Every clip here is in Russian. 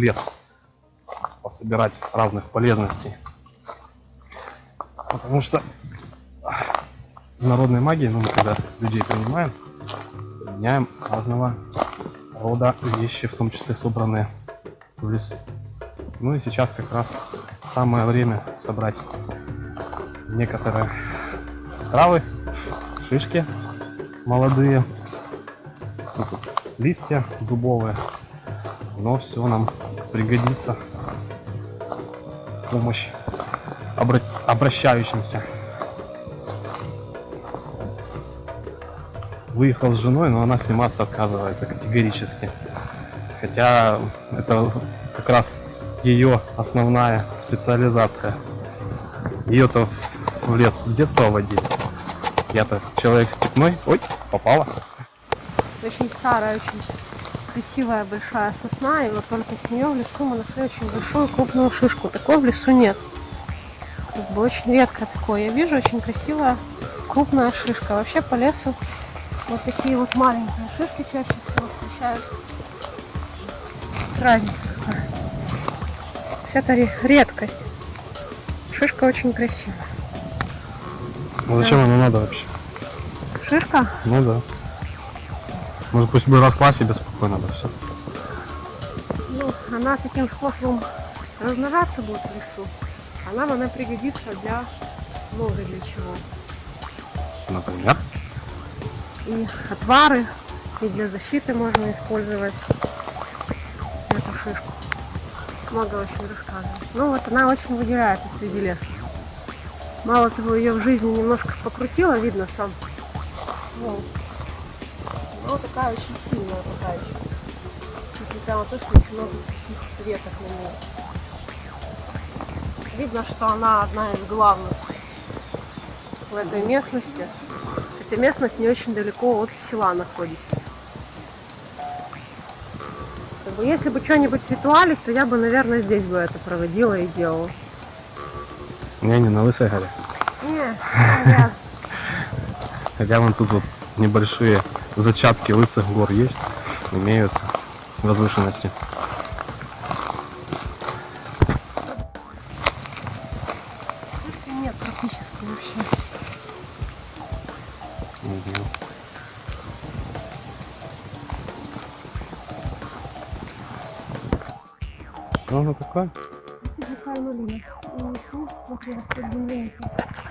лес пособирать разных полезностей. Потому что в народной магии, ну, мы когда людей принимаем, применяем разного рода вещи, в том числе собранные в лесу. Ну и сейчас как раз самое время собрать некоторые травы, шишки молодые, листья дубовые, но все нам пригодится помощь обра- обращающимся. Выехал с женой, но она сниматься отказывается категорически. Хотя это как раз ее основная специализация. Ее-то в лес с детства водили. Я-то человек степной. Ой, попала. Очень старая, очень красивая большая сосна, и вот только с нее в лесу мы нашли очень большую крупную шишку. Такой в лесу нет. Как бы очень редко такое. Я вижу очень красивая крупная шишка. Вообще по лесу вот такие вот маленькие шишки чаще всего встречаются. Разница какая. Есть это ре- редкость. Шишка очень красивая. Ну зачем она надо вообще? Шишка? Ну да. Может пусть бы росла себе спокойно, да все. Ну, она таким способом размножаться будет в лесу. А нам она пригодится для много для чего. Например. И отвары, и для защиты можно использовать эту шишку. Много очень рассказывать. Ну вот она очень выделяется среди леса. Мало того, ее в жизни немножко покрутила, видно сам ствол. Но такая очень сильная пока еще. Несмотря на то, что очень много сухих веток на ней. Видно, что она одна из главных в этой местности. Хотя местность не очень далеко от села находится. Если бы что-нибудь ритуалить, то я бы, наверное, здесь бы это проводила и делала. Не, не на Лысой горе. Не. Хотя вон тут вот небольшие зачатки лысых гор есть, имеются возвышенности. Нет практически вообще. Оно такое? Какая малина. И ищу, смотри, растет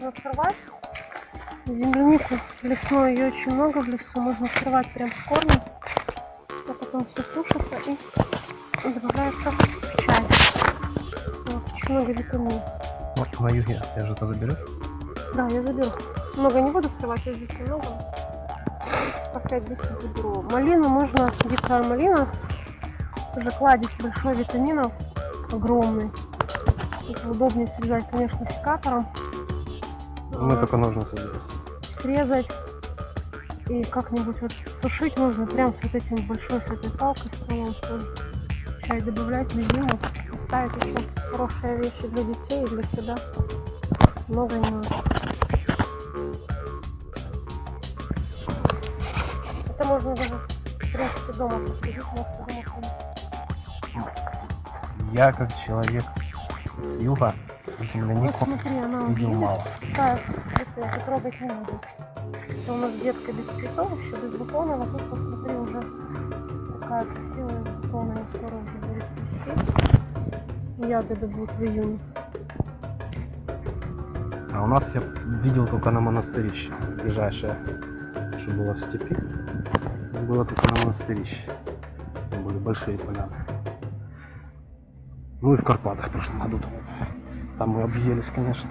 можно сорвать. Землянику лесной, ее очень много в лесу. Можно срывать прям с корнем. А потом все сушится и добавляется в чай. Вот, очень много витаминов. Вот на юге. Я же это заберу. Да, я заберу. Много не буду срывать, я здесь немного. По 5-10 заберу. Малину можно, дикая малина, тоже кладезь большой витаминов, огромный. Это удобнее срезать, конечно, секатором. Мы только ножницы берем. Срезать и как-нибудь вот сушить можно прям с вот этим большой, с этой палкой, стволом тоже. Чай добавлять на зиму. Ставить еще хорошие вещи для детей и для себя. Много не надо. Это можно даже, в принципе, дома посадить, ходить. Я как человек с юга Вот землянику смотри, она вот видишь, мало. такая, это трогать не буду. Это у нас детка без цветов, еще без бутонов, а тут посмотри уже такая красивая бутоны, скоро уже будет цвести. Ягоды будут в июне. А у нас я видел только на монастырище. Ближайшее, что было в степи, было только на монастырище. Там были большие поляны. Ну и в Карпатах в прошлом году там. Там мы объелись, конечно.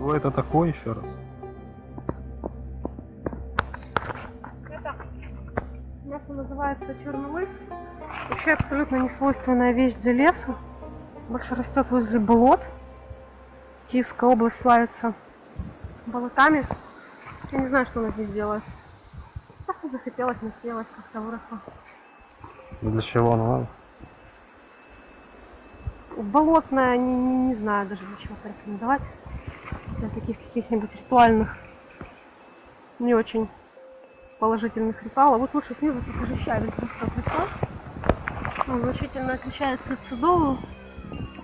Ну это такое еще раз. Это мясо называется черный лыс. Вообще абсолютно не свойственная вещь для леса. Больше растет возле болот. Киевская область славится болотами. Я не знаю, что она здесь делает. Просто захотелось, насъелась, как-то выросла. Для чего оно надо? Болотная, не, не- не знаю даже для чего порекомендовать. Для таких каких-нибудь ритуальных не очень положительных ритуалов. Вот лучше снизу покажи щавель просто прислал. Он значительно отличается от судового.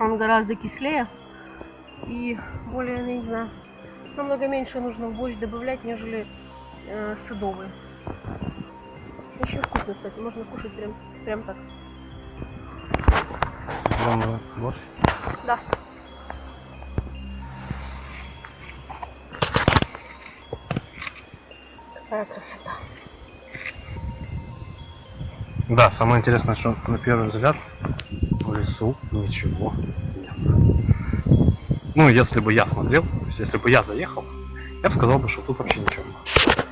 Он гораздо кислее и более, не знаю, намного меньше нужно в борщ добавлять, нежели э, садовый. Очень вкусно, кстати, можно кушать прям, прям так. Прям борщ. Да. Какая красота. Да, самое интересное, что на первый взгляд в лесу ничего нет. Ну, если бы я смотрел, если бы я заехал, я бы сказал бы, что тут вообще ничего нет.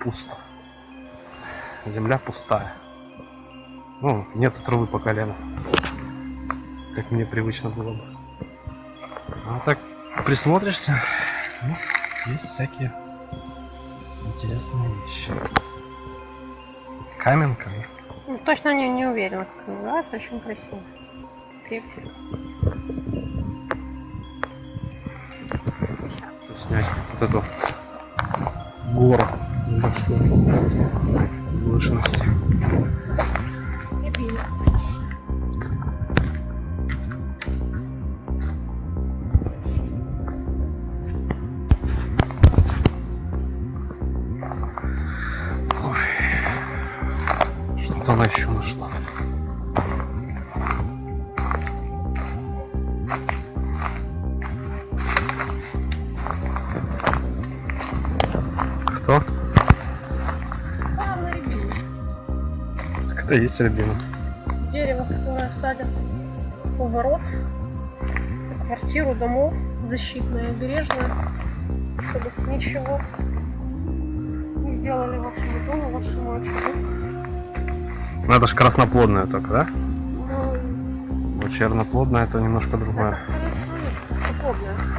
Пусто. Земля пустая. Ну, нету травы по колено. Как мне привычно было бы. А так присмотришься, ну, есть всякие интересные вещи. Каменка, ну, Ну, точно не, не уверена, как называется, очень красиво. Крепкий. снять вот эту гору возвышенности. Есть рябина. Дерево, которое садят у ворот, квартиру, домов, защитное, бережное, чтобы ничего не сделали вашему дому, вашему очагу. Ну это ж красноплодная только, да? Ну, черноплодная это немножко другое. это, всего, есть красноподная.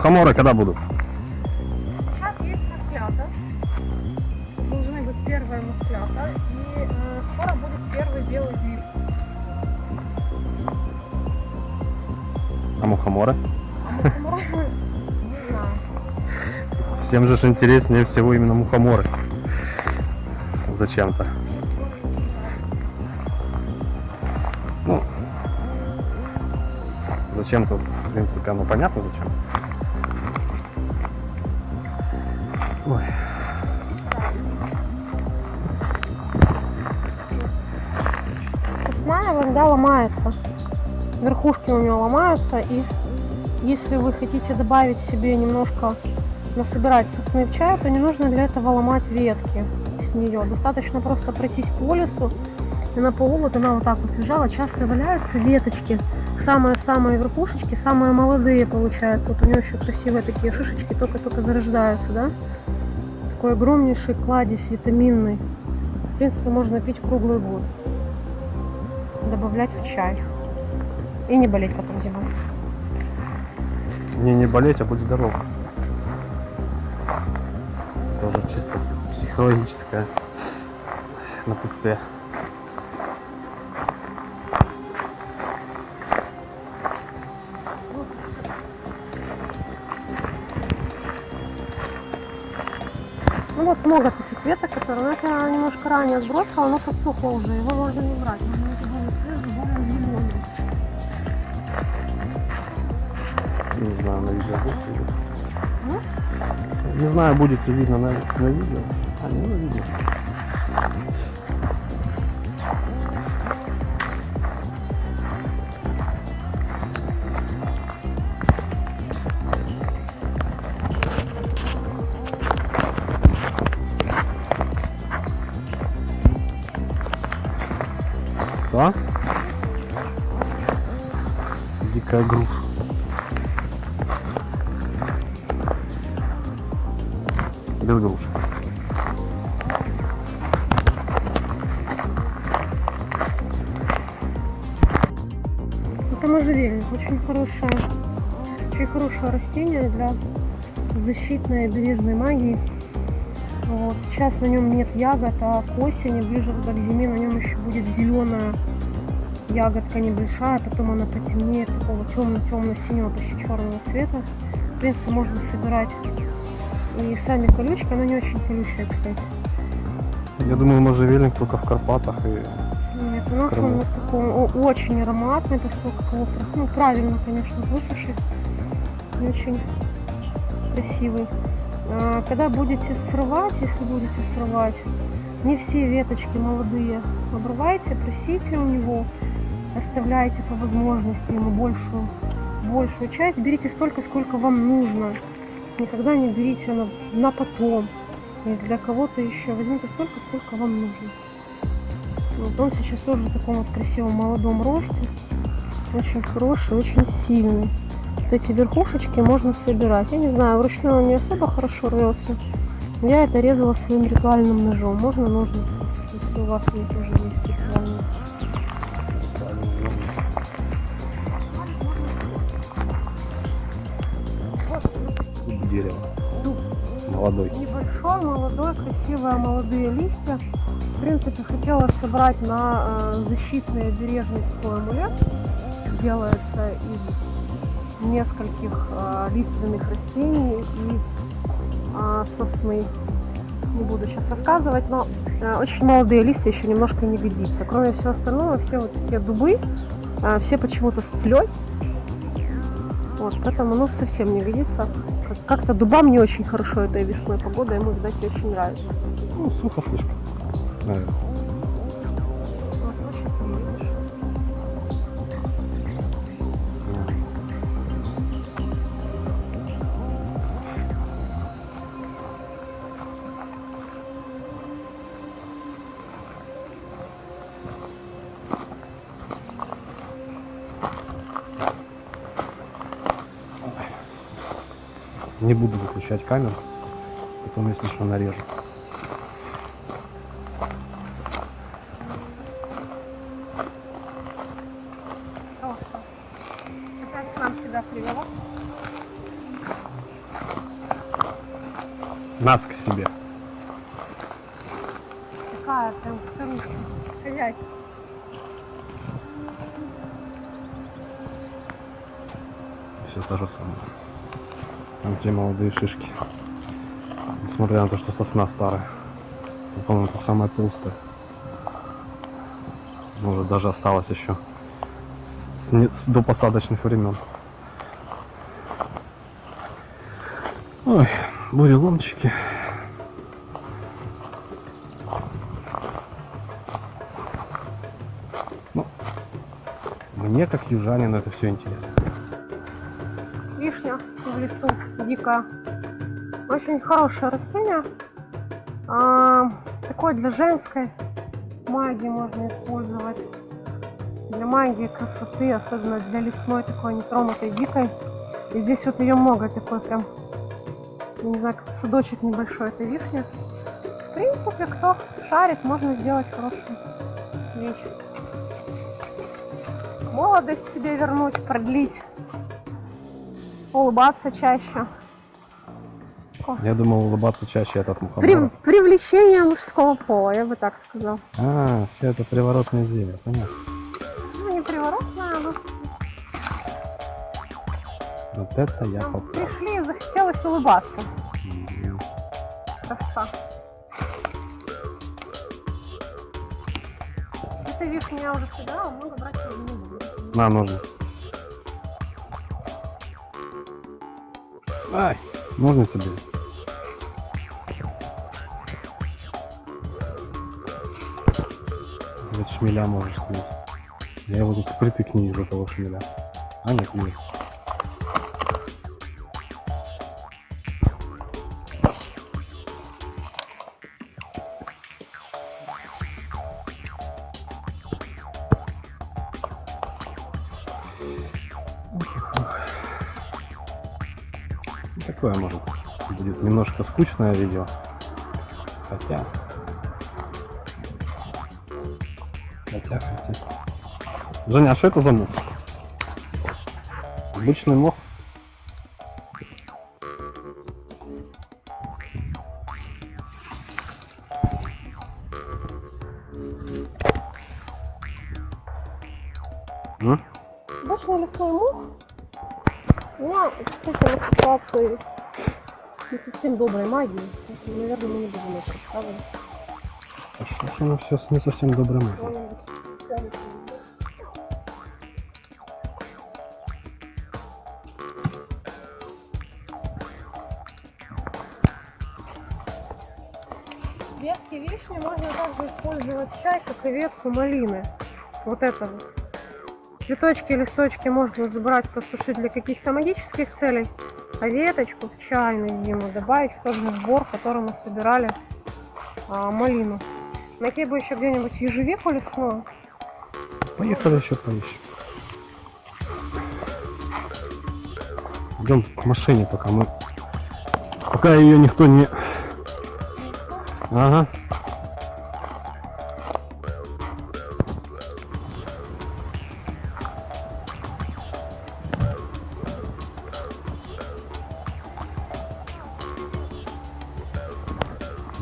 Мухоморы когда будут? Сейчас есть маслята. Должны быть первые маслята. И э, скоро будет первый белый гриб. А мухоморы? А мухоморы, не знаю. Всем же ж интереснее всего именно мухоморы. Зачем-то. Ну, зачем-то, в принципе, оно понятно зачем. Ой, Сосна иногда ломается. Верхушки у нее ломаются. И если вы хотите добавить себе немножко насобирать сосны в чай, то не нужно для этого ломать ветки с нее. Достаточно просто пройтись по лесу. И на полу вот она вот так вот лежала. Часто валяются веточки. Самые-самые верхушечки, самые молодые получаются. Вот у нее еще красивые такие шишечки, только-только зарождаются, да? Такой огромнейший кладезь витаминный. В принципе, можно пить круглый год. Добавлять в чай. И не болеть потом зимой. не не болеть, а быть здоров. Тоже чисто психологическое напутствие. Много таких веток, которые, ну, это я немножко ранее сбросила, оно подсохло уже, его можно не брать. Зеленый. Не знаю, на видео будет. Ну? Не знаю, будет ли видно на, на видео. А, не на видео. Дикая груша. Без груши. можжевельник. Очень хорошее, очень хорошее растение для защитной бережной магии. Вот. Сейчас на нем нет ягод, а к осени, ближе к зиме, на нем еще будет зеленая ягодка небольшая, потом она потемнеет, такого темно-темно-синего, почти черного цвета. В принципе, можно собирать и сами колючки, она не очень колючая, кстати. Я думаю, можжевельник только в Карпатах и Нет, у нас он вот такой о- очень ароматный, так что как его ну, правильно, конечно, высушить. И очень красивый. А, когда будете срывать, если будете срывать, не все веточки молодые обрывайте, просите у него, оставляйте по возможности ему большую, большую часть, берите столько, сколько вам нужно. Никогда не берите на, на потом. И для кого-то еще возьмите столько, сколько вам нужно. Вот он сейчас тоже в таком вот красивом молодом росте. Очень хороший, очень сильный. Вот эти верхушечки можно собирать. Я не знаю, вручную он не особо хорошо рвется. Я это резала своим ритуальным ножом. Можно ножницы, если у вас есть ритуальные. Дерева. Дуб. Молодой. Небольшой, молодой, красивые молодые листья. В принципе, хотела собрать на э, защитный обережный такой амулет. Делается из нескольких э, лиственных растений и э, сосны. Не буду сейчас рассказывать, но очень молодые листья еще немножко не годится. Кроме всего остального, все вот все дубы, все почему-то с тлей. Вот, поэтому ну совсем не годится. Как- Как-то дубам не очень хорошо этой весной. Погода ему, видать, очень нравится. Ну, сухо слишком. Наверное. Не буду выключать камеру. Потом, если что, нарежу. Нас к себе. Такая прям старушка. Хозяйка. Все то же самое. Там те молодые шишки. Несмотря на то, что сосна старая. Ну, По-моему, это самая толстая. Может, даже осталось еще с, не- с допосадочных времен. Ой, буреломчики. Ну, мне, как южанину, это все интересно. Вишня в лесу дикая. Очень хорошее растение. А, такое для женской магии можно использовать. Для магии красоты, особенно для лесной такой нетронутой дикой. И здесь вот ее много, такой прям, не знаю, как садочек небольшой этой вишни. В принципе, кто шарит, можно сделать хорошую вещь. Молодость себе вернуть, продлить улыбаться чаще. Я думал улыбаться чаще этот При- мухомор. привлечение мужского пола, я бы так сказал. А, все это приворотное зелье, понятно. Ну, не приворотное, но Вот это я попал. пришли захотелось улыбаться. Мгм. Красота. Это вишня я уже собирала, много брать не буду. На, ножницы. Ай, ножницы бери. Ведь шмеля можешь снять. Я его тут впритык не вижу, того шмеля. А нет, нет. Такое может будет немножко скучное видео. Хотя. Хотя, хотя. Женя, а что это за мух? Обычный мох. Обычный лесной мух. У меня, кстати, ассоциации не совсем доброй магии. Поэтому, наверное, мы не будем это рассказывать. А что ж оно все не совсем? Что-нибудь тянет. Ветки вишни можно также использовать чай, как и ветку малины. Вот это вот. Цветочки и листочки можно забрать, посушить для каких-то магических целей, а веточку в чай на зиму добавить в тот же сбор, который мы собирали а, малину. Найти бы еще где-нибудь ежевику лесную. Поехали еще поищем. Идем к машине, пока мы... Пока ее никто не... Ага.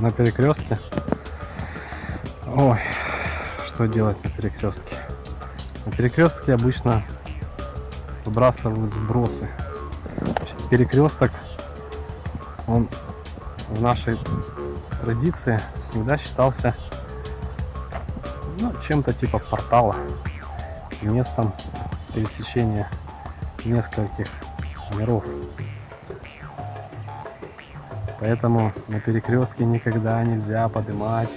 На перекрестке. Ой, что делать на перекрестке? На перекрестке обычно выбрасывают сбросы. Перекресток, он в нашей традиции всегда считался ну, чем-то типа портала, местом пересечения нескольких миров. Поэтому на перекрестке никогда нельзя поднимать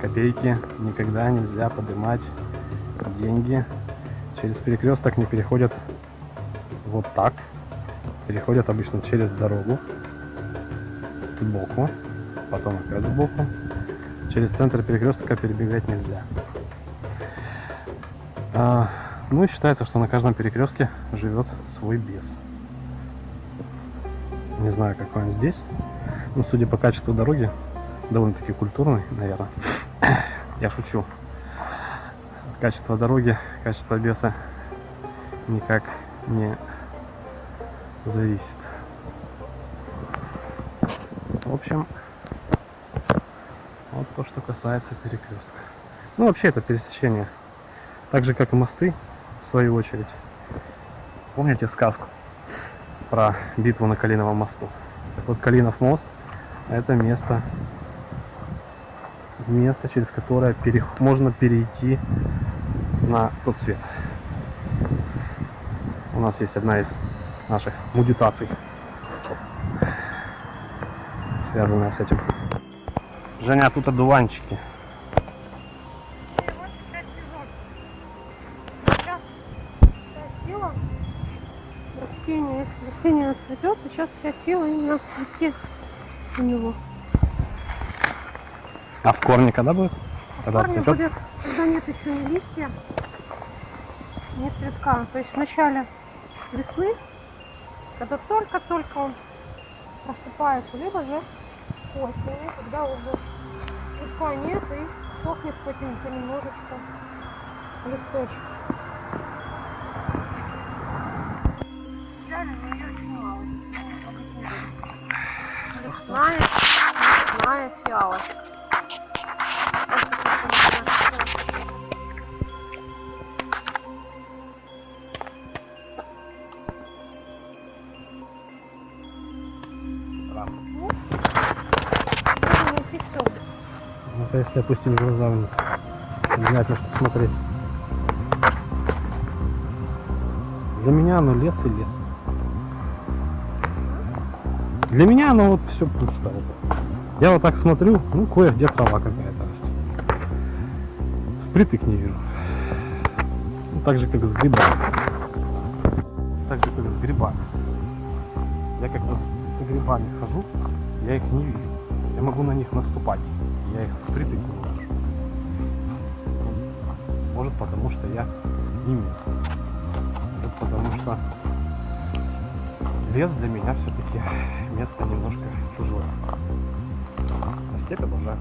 копейки, никогда нельзя поднимать деньги. Через перекресток не переходят вот так. Переходят обычно через дорогу сбоку, потом опять сбоку. Через центр перекрестка перебегать нельзя. А, ну и считается, что на каждом перекрестке живет свой бес. Не знаю, какой он здесь. Но судя по качеству дороги, довольно-таки культурный, наверное. Я шучу. Качество дороги, качество беса никак не зависит. В общем, вот то, что касается перекрестка. Ну, вообще это пересечение. Так же, как и мосты, в свою очередь. Помните сказку про битву на Калиновом мосту? Так вот, Калинов мост – это место, место, через которое пере- можно перейти на тот свет. У нас есть одна из наших мудитаций, связанная с этим. Женя, тут одуванчики. Вся сила именно в цветке у него. А в корне когда будет? Когда корни цветет? будет, когда нет еще ни листья, ни цветка. То есть в начале весны, когда только-только он просыпается, либо же осенью, когда уже цветка нет и сохнет хоть и понемножечку листочек. Взяли, Ну, не фиксион. Это если опустить глаза вниз. Внимательно смотреть. Для меня оно лес и лес. Для меня оно вот все пусто. Я вот так смотрю, ну кое-где трава какая-то растет. Впритык не вижу. Ну, так же, как с грибами. Так же, как с грибами. Я когда с грибами хожу, я их не вижу. Я могу на них наступать. Я их впритык не вижу. Может потому, что я не местный. Может потому, что лес для меня все-таки место немножко чужое. А степь обожаю.